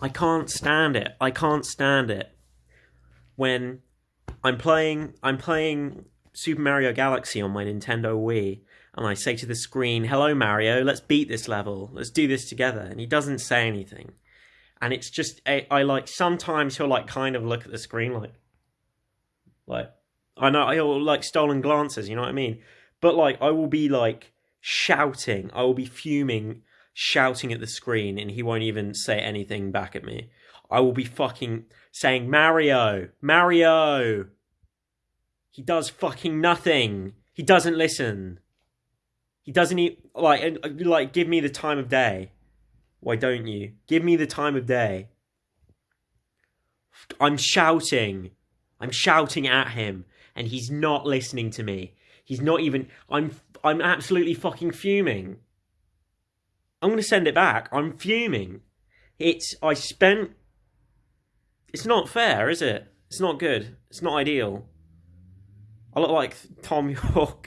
I can't stand it. I can't stand it when I'm playing. I'm playing Super Mario Galaxy on my Nintendo Wii, and I say to the screen, "Hello, Mario. Let's beat this level. Let's do this together." And he doesn't say anything, and it's just I, I like sometimes he'll like kind of look at the screen like, like I know he'll like stolen glances. You know what I mean? But like I will be like shouting. I will be fuming shouting at the screen and he won't even say anything back at me. I will be fucking saying, Mario, Mario. He does fucking nothing. He doesn't listen. He doesn't even, like, uh, like, give me the time of day. Why don't you? Give me the time of day. I'm shouting. I'm shouting at him and he's not listening to me. He's not even, I'm, I'm absolutely fucking fuming. I'm going to send it back. I'm fuming. It's I spent. It's not fair, is it? It's not good. It's not ideal. I look like Thom Yorke.